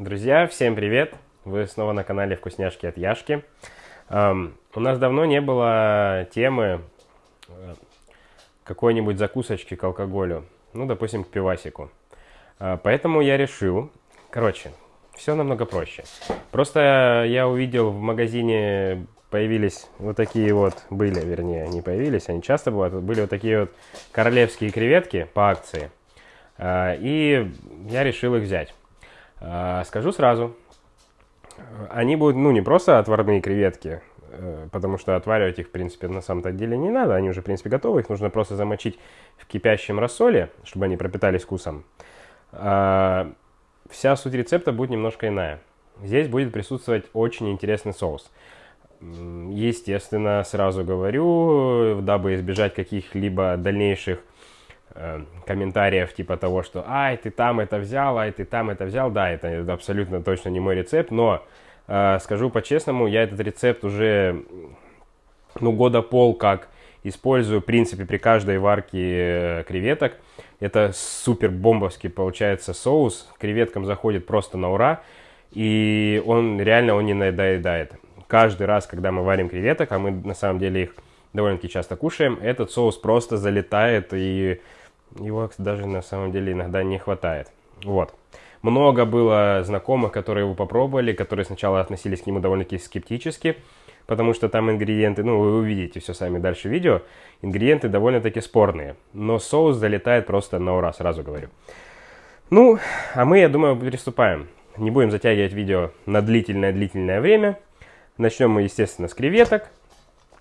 Друзья, всем привет! Вы снова на канале Вкусняшки от Яшки. Эм, у нас давно не было темы э, какой-нибудь закусочки к алкоголю. Ну, допустим, к пивасику. Э, поэтому я решил... Короче, все намного проще. Просто я увидел в магазине появились вот такие вот, были, вернее, не появились, они часто бывают, были вот такие вот королевские креветки по акции. Э, и я решил их взять. А, скажу сразу, они будут, ну, не просто отварные креветки, э, потому что отваривать их, в принципе, на самом-то деле не надо, они уже, в принципе, готовы, их нужно просто замочить в кипящем рассоле, чтобы они пропитались вкусом. А, вся суть рецепта будет немножко иная. Здесь будет присутствовать очень интересный соус. Естественно, сразу говорю, дабы избежать каких-либо дальнейших Э, комментариев типа того, что «Ай, ты там это взял, ай, ты там это взял». Да, это абсолютно точно не мой рецепт, но э, скажу по-честному, я этот рецепт уже ну, года пол как использую, в принципе, при каждой варке э, креветок. Это супер бомбовский получается соус, креветкам заходит просто на ура, и он реально он не надоедает. Каждый раз, когда мы варим креветок, а мы на самом деле их довольно-таки часто кушаем, этот соус просто залетает и его даже на самом деле иногда не хватает. Вот. Много было знакомых, которые его попробовали, которые сначала относились к нему довольно-таки скептически, потому что там ингредиенты, ну, вы увидите все сами дальше видео, ингредиенты довольно-таки спорные. Но соус залетает просто на ура, сразу говорю. Ну, а мы, я думаю, приступаем. Не будем затягивать видео на длительное-длительное время. Начнем мы, естественно, с креветок.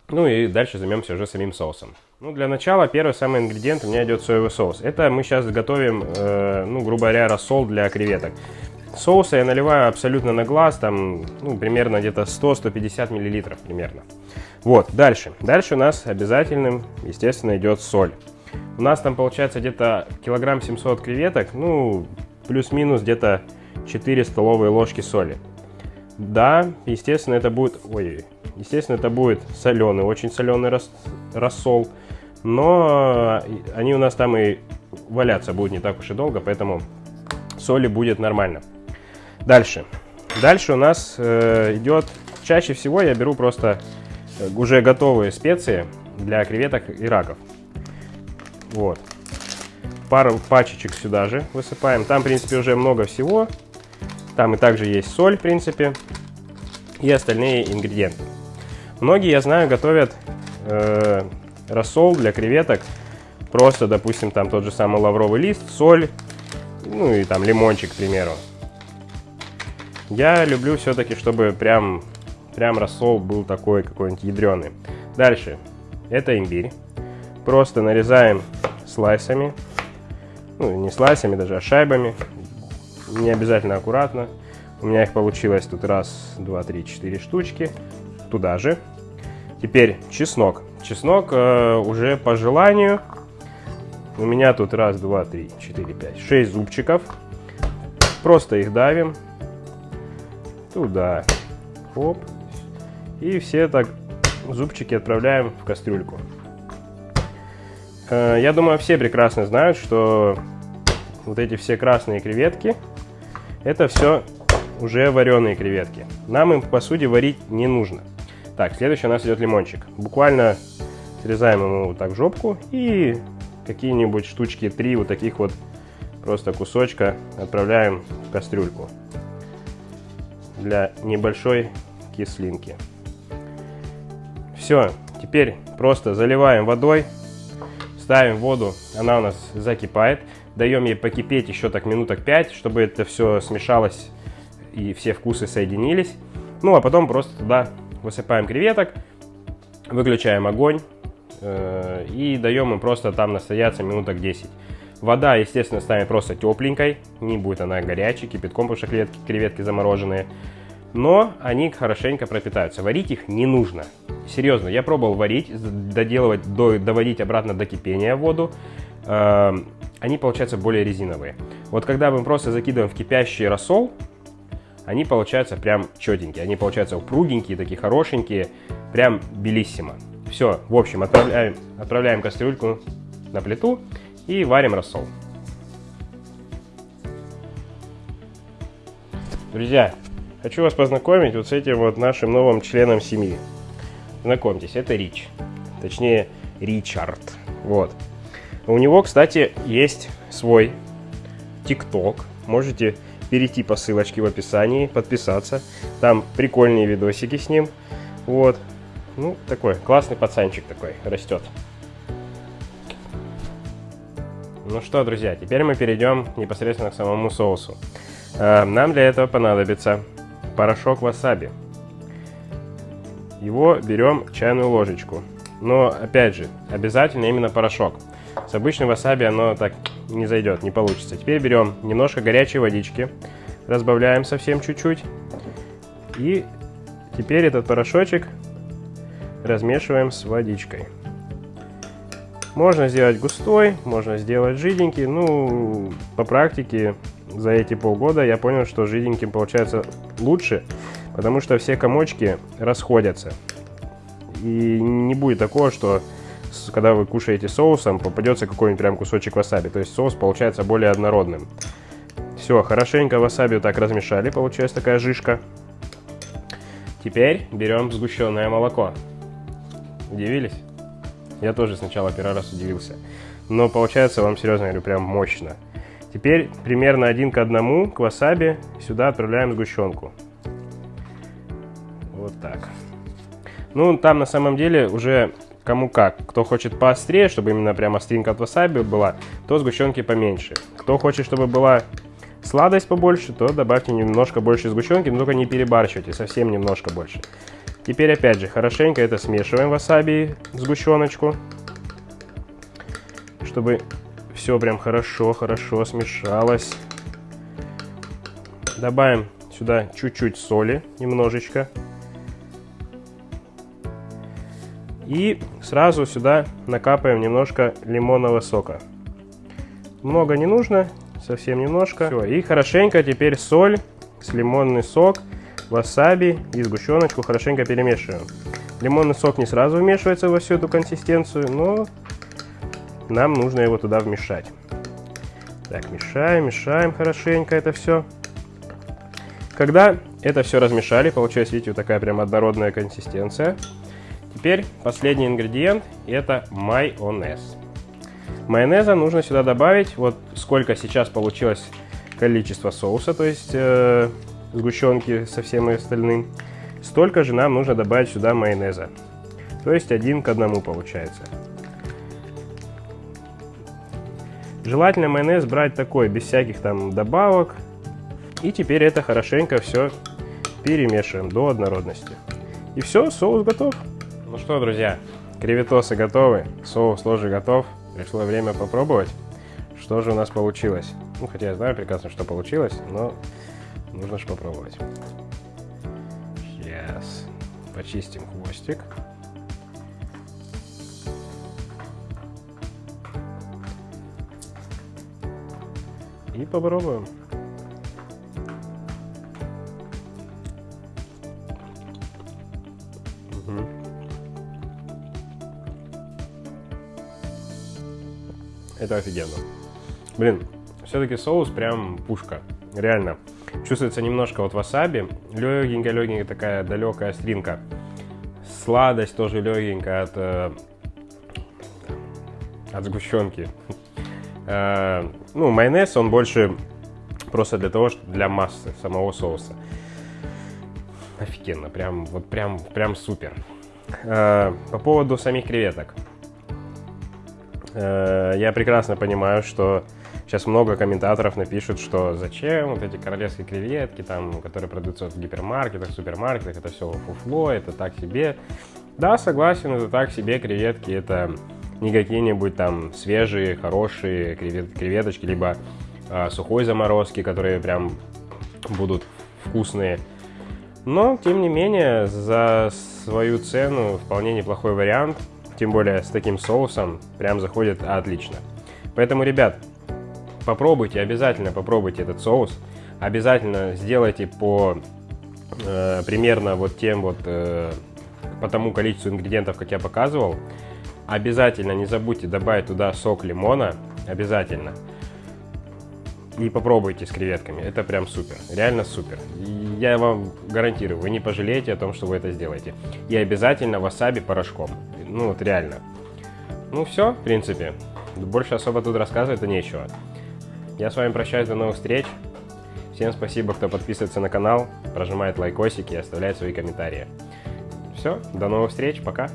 Ну и дальше займемся уже самим соусом. Ну, для начала первый самый ингредиент у меня идет соевый соус. Это мы сейчас готовим, э, ну, грубо говоря, рассол для креветок. Соуса я наливаю абсолютно на глаз, там, ну, примерно где-то 100-150 миллилитров примерно. Вот, дальше. Дальше у нас обязательным, естественно, идет соль. У нас там получается где-то килограмм 700 креветок, ну, плюс-минус где-то 4 столовые ложки соли. Да, естественно, это будет... Ой, естественно, это будет соленый, очень соленый рас, рассол. Но они у нас там и валяться будут не так уж и долго, поэтому соли будет нормально. Дальше. Дальше у нас э, идет... Чаще всего я беру просто э, уже готовые специи для креветок и раков. Вот. Пару пачечек сюда же высыпаем. Там, в принципе, уже много всего. Там и также есть соль, в принципе, и остальные ингредиенты. Многие, я знаю, готовят э, рассол для креветок. Просто, допустим, там тот же самый лавровый лист, соль, ну и там лимончик, к примеру. Я люблю все-таки, чтобы прям, прям рассол был такой какой-нибудь ядреный. Дальше. Это имбирь. Просто нарезаем слайсами. Ну, не слайсами даже, а шайбами не обязательно аккуратно. У меня их получилось тут раз, два, три, четыре штучки. Туда же. Теперь чеснок. Чеснок э, уже по желанию. У меня тут раз, два, три, четыре, пять, шесть зубчиков. Просто их давим. Туда. Оп. И все так зубчики отправляем в кастрюльку. Э, я думаю, все прекрасно знают, что вот эти все красные креветки – это все уже вареные креветки. Нам им, по сути, варить не нужно. Так, следующий у нас идет лимончик. Буквально срезаем ему вот так жопку и какие-нибудь штучки, три вот таких вот просто кусочка отправляем в кастрюльку для небольшой кислинки. Все, теперь просто заливаем водой, ставим воду, она у нас закипает даем ей покипеть еще так минуток 5, чтобы это все смешалось и все вкусы соединились. Ну, а потом просто туда высыпаем креветок, выключаем огонь э, и даем им просто там настояться минуток 10. Вода, естественно, ставим просто тепленькой, не будет она горячей, кипятком, потому что креветки, креветки замороженные. Но они хорошенько пропитаются. Варить их не нужно. Серьезно, я пробовал варить, доделывать, до, доводить обратно до кипения воду. Э, они получаются более резиновые. Вот когда мы просто закидываем в кипящий рассол, они получаются прям четенькие. Они получаются упругенькие, такие хорошенькие, прям белиссимо. Все, в общем, отправляем, отправляем кастрюльку на плиту и варим рассол. Друзья, хочу вас познакомить вот с этим вот нашим новым членом семьи. Знакомьтесь, это Рич. Точнее, Ричард. Вот. У него, кстати, есть свой ТикТок. Можете перейти по ссылочке в описании, подписаться. Там прикольные видосики с ним. Вот. Ну, такой классный пацанчик такой растет. Ну что, друзья, теперь мы перейдем непосредственно к самому соусу. Э, нам для этого понадобится порошок васаби. Его берем чайную ложечку. Но, опять же, обязательно именно порошок. С обычным васаби оно так не зайдет, не получится. Теперь берем немножко горячей водички, разбавляем совсем чуть-чуть. И теперь этот порошочек размешиваем с водичкой. Можно сделать густой, можно сделать жиденький. Ну, по практике за эти полгода я понял, что жиденьким получается лучше, потому что все комочки расходятся. И не будет такого, что когда вы кушаете соусом, попадется какой-нибудь прям кусочек васаби. То есть соус получается более однородным. Все, хорошенько васаби вот так размешали, получается такая жишка. Теперь берем сгущенное молоко. Удивились? Я тоже сначала первый раз удивился. Но получается, вам серьезно говорю, прям мощно. Теперь примерно один к одному к васаби сюда отправляем сгущенку. Вот так. Ну, там на самом деле уже кому как. Кто хочет поострее, чтобы именно прям остринка от васаби была, то сгущенки поменьше. Кто хочет, чтобы была сладость побольше, то добавьте немножко больше сгущенки, но только не перебарщивайте, совсем немножко больше. Теперь опять же хорошенько это смешиваем васаби сгущеночку, чтобы все прям хорошо-хорошо смешалось. Добавим сюда чуть-чуть соли, немножечко. И сразу сюда накапаем немножко лимонного сока. Много не нужно, совсем немножко. Все, и хорошенько теперь соль с лимонный сок, васаби и сгущеночку хорошенько перемешиваем. Лимонный сок не сразу вмешивается во всю эту консистенцию, но нам нужно его туда вмешать. Так, мешаем, мешаем хорошенько это все. Когда это все размешали, получается, видите, вот такая прям однородная консистенция. Теперь последний ингредиент это майонез. Майонеза нужно сюда добавить, вот сколько сейчас получилось количество соуса, то есть э, сгущенки со всем остальным, столько же нам нужно добавить сюда майонеза. То есть один к одному получается. Желательно майонез брать такой, без всяких там добавок. И теперь это хорошенько все перемешиваем до однородности. И все, соус готов. Ну что, друзья, креветосы готовы, соус тоже готов. Пришло время попробовать, что же у нас получилось. Ну, хотя я знаю прекрасно, что получилось, но нужно же попробовать. Сейчас почистим хвостик. И попробуем. Это офигенно. Блин, все-таки соус прям пушка. Реально. Чувствуется немножко вот васаби. Легенькая-легенькая такая далекая остринка. Сладость тоже легенькая от, э, от сгущенки. Э, ну, майонез, он больше просто для того, что для массы самого соуса. Офигенно, прям, вот прям, прям супер. Э, по поводу самих креветок. Э, я прекрасно понимаю, что сейчас много комментаторов напишут, что зачем вот эти королевские креветки, там, которые продаются в гипермаркетах, супермаркетах, это все фуфло, это так себе. Да, согласен, это так себе креветки, это не какие-нибудь там свежие, хорошие кревет, креветочки, либо э, сухой заморозки, которые прям будут вкусные. Но, тем не менее, за свою цену вполне неплохой вариант, тем более с таким соусом, прям заходит отлично. Поэтому, ребят, попробуйте, обязательно попробуйте этот соус, обязательно сделайте по э, примерно вот тем вот, э, по тому количеству ингредиентов, как я показывал, Обязательно не забудьте добавить туда сок лимона. Обязательно. и попробуйте с креветками. Это прям супер, реально супер. Я вам гарантирую, вы не пожалеете о том, что вы это сделаете. И обязательно васаби порошком. Ну вот реально. Ну все, в принципе. Больше особо тут рассказывать-то нечего. Я с вами прощаюсь, до новых встреч. Всем спасибо, кто подписывается на канал, прожимает лайкосики и оставляет свои комментарии. Все, до новых встреч, пока.